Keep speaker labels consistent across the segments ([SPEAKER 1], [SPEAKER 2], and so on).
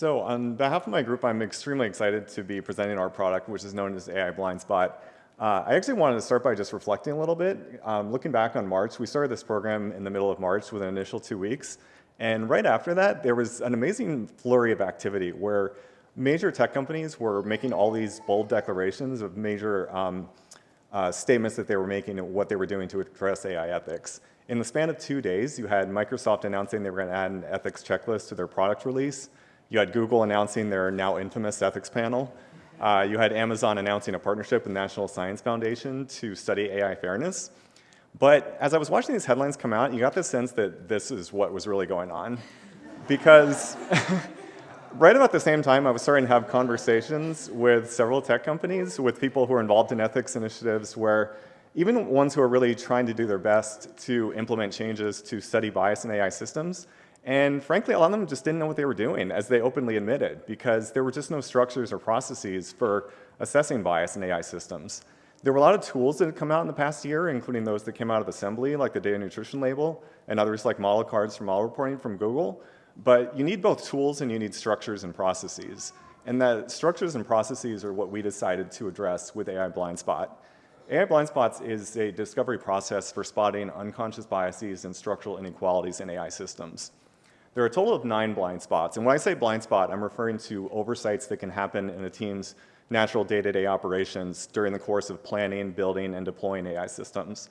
[SPEAKER 1] So on behalf of my group, I'm extremely excited to be presenting our product, which is known as AI Blind Spot. Uh, I actually wanted to start by just reflecting a little bit. Um, looking back on March, we started this program in the middle of March with an initial two weeks. And right after that, there was an amazing flurry of activity where major tech companies were making all these bold declarations of major um, uh, statements that they were making and what they were doing to address AI ethics. In the span of two days, you had Microsoft announcing they were going to add an ethics checklist to their product release. You had Google announcing their now infamous ethics panel. Uh, you had Amazon announcing a partnership with the National Science Foundation to study AI fairness. But as I was watching these headlines come out, you got the sense that this is what was really going on. Because right about the same time, I was starting to have conversations with several tech companies, with people who are involved in ethics initiatives where even ones who are really trying to do their best to implement changes to study bias in AI systems, and frankly, a lot of them just didn't know what they were doing, as they openly admitted, because there were just no structures or processes for assessing bias in AI systems. There were a lot of tools that had come out in the past year, including those that came out of Assembly, like the data nutrition label, and others like model cards for model reporting from Google. But you need both tools and you need structures and processes. And the structures and processes are what we decided to address with AI Blind Spot. AI Blind Spots is a discovery process for spotting unconscious biases and structural inequalities in AI systems. There are a total of nine blind spots. And when I say blind spot, I'm referring to oversights that can happen in a team's natural day-to-day -day operations during the course of planning, building, and deploying AI systems.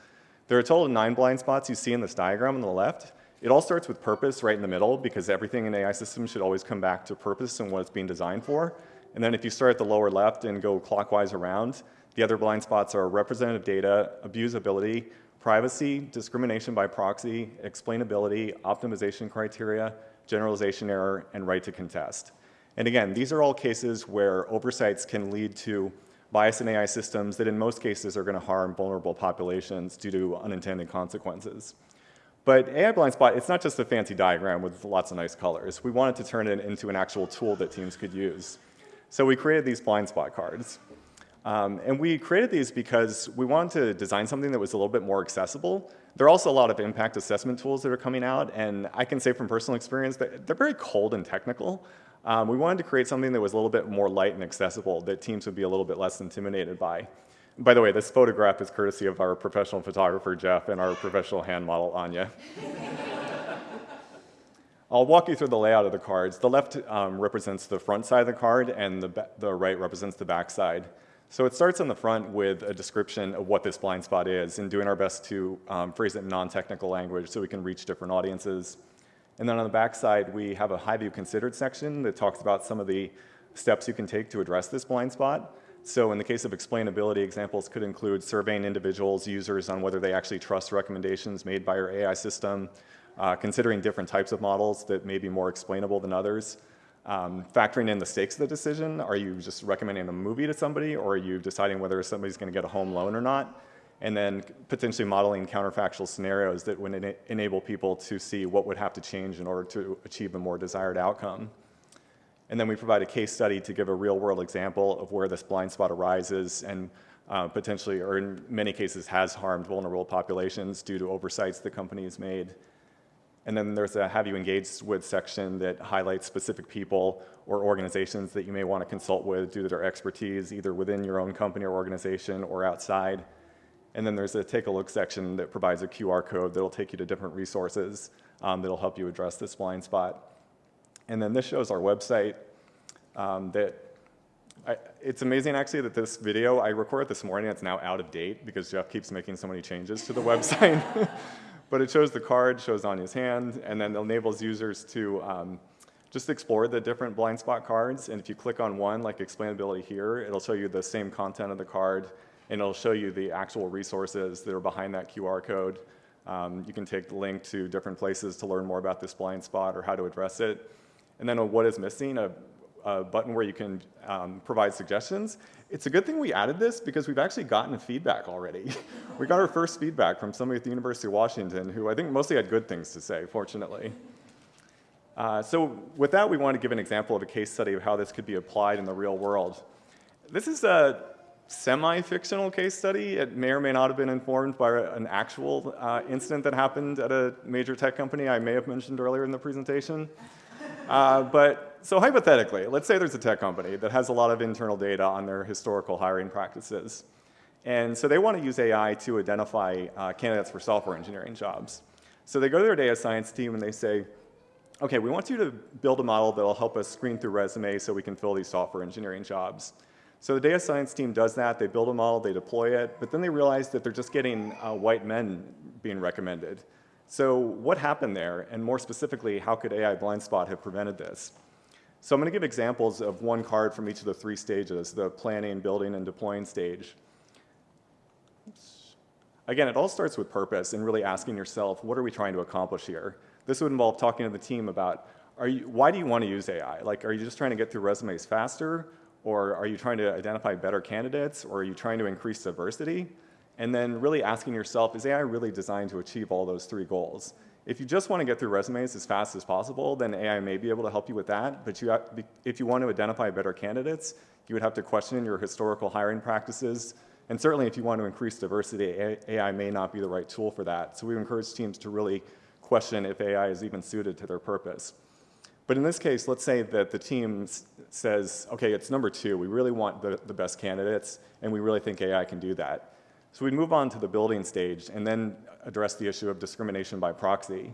[SPEAKER 1] There are a total of nine blind spots you see in this diagram on the left. It all starts with purpose right in the middle because everything in AI systems should always come back to purpose and what it's being designed for. And then if you start at the lower left and go clockwise around, the other blind spots are representative data, abusability, privacy, discrimination by proxy, explainability, optimization criteria, generalization error, and right to contest. And again, these are all cases where oversights can lead to bias in AI systems that in most cases are going to harm vulnerable populations due to unintended consequences. But AI Blind Spot, it's not just a fancy diagram with lots of nice colors. We wanted to turn it into an actual tool that teams could use. So we created these blind spot cards. Um, and we created these because we wanted to design something that was a little bit more accessible. There are also a lot of impact assessment tools that are coming out, and I can say from personal experience that they're very cold and technical. Um, we wanted to create something that was a little bit more light and accessible that teams would be a little bit less intimidated by. By the way, this photograph is courtesy of our professional photographer, Jeff, and our professional hand model, Anya. I'll walk you through the layout of the cards. The left um, represents the front side of the card, and the, the right represents the back side. So it starts on the front with a description of what this blind spot is and doing our best to um, phrase it in non-technical language so we can reach different audiences. And then on the back side, we have a high-view considered section that talks about some of the steps you can take to address this blind spot. So in the case of explainability, examples could include surveying individuals, users on whether they actually trust recommendations made by your AI system, uh, considering different types of models that may be more explainable than others, um, factoring in the stakes of the decision. Are you just recommending a movie to somebody or are you deciding whether somebody's going to get a home loan or not? And then potentially modeling counterfactual scenarios that would ena enable people to see what would have to change in order to achieve a more desired outcome. And then we provide a case study to give a real world example of where this blind spot arises and uh, potentially, or in many cases, has harmed vulnerable populations due to oversights the company has made. And then there's a have you engaged with section that highlights specific people or organizations that you may want to consult with due to their expertise, either within your own company or organization or outside. And then there's a take a look section that provides a QR code that'll take you to different resources um, that'll help you address this blind spot. And then this shows our website um, that I, it's amazing actually that this video, I recorded this morning, it's now out of date because Jeff keeps making so many changes to the website. But it shows the card, shows on his hand, and then enables users to um, just explore the different blind spot cards. And if you click on one, like explainability here, it'll show you the same content of the card, and it'll show you the actual resources that are behind that QR code. Um, you can take the link to different places to learn more about this blind spot or how to address it. And then a what is missing, a, a button where you can um, provide suggestions. It's a good thing we added this because we've actually gotten feedback already. we got our first feedback from somebody at the University of Washington who I think mostly had good things to say, fortunately. Uh, so with that, we want to give an example of a case study of how this could be applied in the real world. This is a semi-fictional case study. It may or may not have been informed by an actual uh, incident that happened at a major tech company I may have mentioned earlier in the presentation. Uh, but so hypothetically, let's say there's a tech company that has a lot of internal data on their historical hiring practices. And so they want to use AI to identify uh, candidates for software engineering jobs. So they go to their data science team and they say, okay, we want you to build a model that will help us screen through resumes so we can fill these software engineering jobs. So the data science team does that, they build a model, they deploy it, but then they realize that they're just getting uh, white men being recommended. So what happened there, and more specifically, how could AI blind spot have prevented this? So I'm going to give examples of one card from each of the three stages, the planning, building, and deploying stage. Again, it all starts with purpose and really asking yourself, what are we trying to accomplish here? This would involve talking to the team about, you, why do you want to use AI? Like, are you just trying to get through resumes faster? Or are you trying to identify better candidates? Or are you trying to increase diversity? And then really asking yourself, is AI really designed to achieve all those three goals? If you just want to get through resumes as fast as possible, then AI may be able to help you with that. But you have, if you want to identify better candidates, you would have to question your historical hiring practices. And certainly if you want to increase diversity, AI may not be the right tool for that. So we encourage teams to really question if AI is even suited to their purpose. But in this case, let's say that the team says, okay, it's number two. We really want the, the best candidates, and we really think AI can do that. So we move on to the building stage and then address the issue of discrimination by proxy.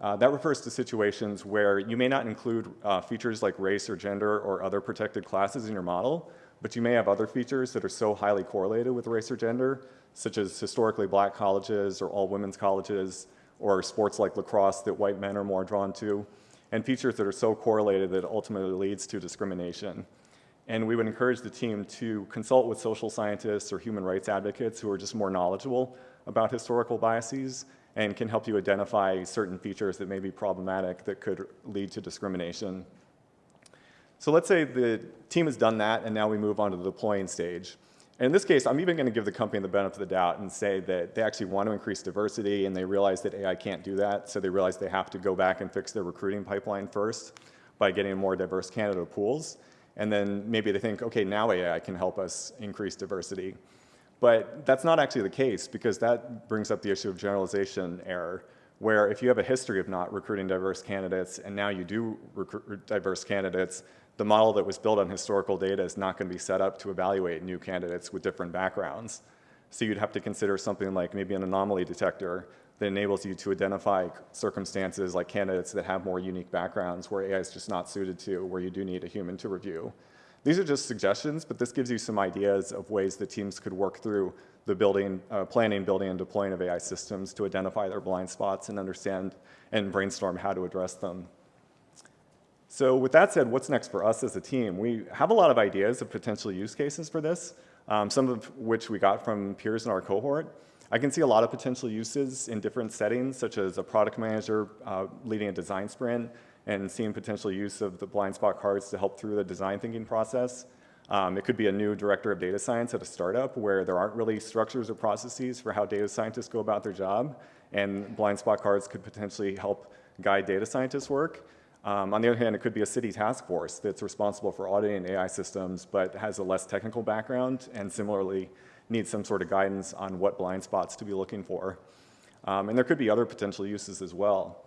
[SPEAKER 1] Uh, that refers to situations where you may not include uh, features like race or gender or other protected classes in your model, but you may have other features that are so highly correlated with race or gender, such as historically black colleges or all women's colleges, or sports like lacrosse that white men are more drawn to, and features that are so correlated that ultimately leads to discrimination. And we would encourage the team to consult with social scientists or human rights advocates who are just more knowledgeable about historical biases and can help you identify certain features that may be problematic that could lead to discrimination. So let's say the team has done that and now we move on to the deploying stage. And in this case, I'm even going to give the company the benefit of the doubt and say that they actually want to increase diversity and they realize that AI can't do that. So they realize they have to go back and fix their recruiting pipeline first by getting more diverse candidate pools. And then maybe they think, okay, now AI can help us increase diversity. But that's not actually the case because that brings up the issue of generalization error, where if you have a history of not recruiting diverse candidates and now you do recruit diverse candidates, the model that was built on historical data is not going to be set up to evaluate new candidates with different backgrounds. So you'd have to consider something like maybe an anomaly detector that enables you to identify circumstances like candidates that have more unique backgrounds where AI is just not suited to, where you do need a human to review. These are just suggestions, but this gives you some ideas of ways that teams could work through the building, uh, planning, building, and deploying of AI systems to identify their blind spots and understand and brainstorm how to address them. So with that said, what's next for us as a team? We have a lot of ideas of potential use cases for this, um, some of which we got from peers in our cohort. I can see a lot of potential uses in different settings, such as a product manager uh, leading a design sprint and seeing potential use of the blind spot cards to help through the design thinking process. Um, it could be a new director of data science at a startup where there aren't really structures or processes for how data scientists go about their job, and blind spot cards could potentially help guide data scientists' work. Um, on the other hand, it could be a city task force that's responsible for auditing AI systems but has a less technical background and similarly needs some sort of guidance on what blind spots to be looking for. Um, and there could be other potential uses as well.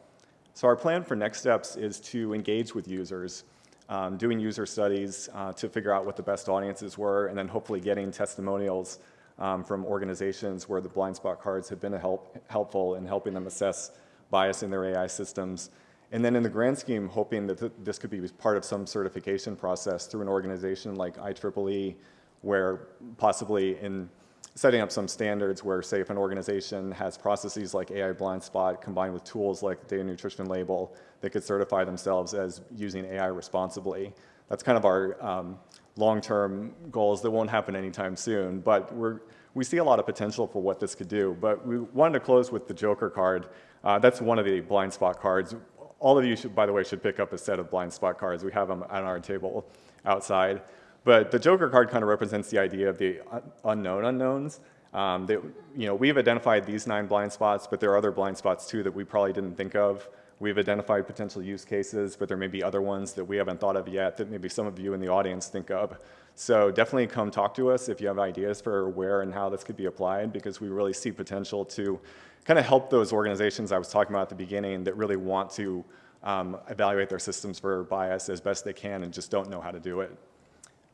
[SPEAKER 1] So our plan for next steps is to engage with users, um, doing user studies uh, to figure out what the best audiences were, and then hopefully getting testimonials um, from organizations where the blind spot cards have been help, helpful in helping them assess bias in their AI systems. And then in the grand scheme, hoping that th this could be part of some certification process through an organization like IEEE, where possibly in setting up some standards where, say, if an organization has processes like AI blind spot combined with tools like data nutrition label, they could certify themselves as using AI responsibly. That's kind of our um, long-term goals that won't happen anytime soon, but we're, we see a lot of potential for what this could do. But we wanted to close with the Joker card. Uh, that's one of the blind spot cards. All of you, should, by the way, should pick up a set of blind spot cards. We have them on our table outside. But the Joker card kind of represents the idea of the unknown unknowns. Um, that, you know, we've identified these nine blind spots, but there are other blind spots too that we probably didn't think of. We've identified potential use cases, but there may be other ones that we haven't thought of yet that maybe some of you in the audience think of. So definitely come talk to us if you have ideas for where and how this could be applied because we really see potential to kind of help those organizations I was talking about at the beginning that really want to um, evaluate their systems for bias as best they can and just don't know how to do it.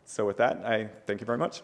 [SPEAKER 1] So with that, I thank you very much.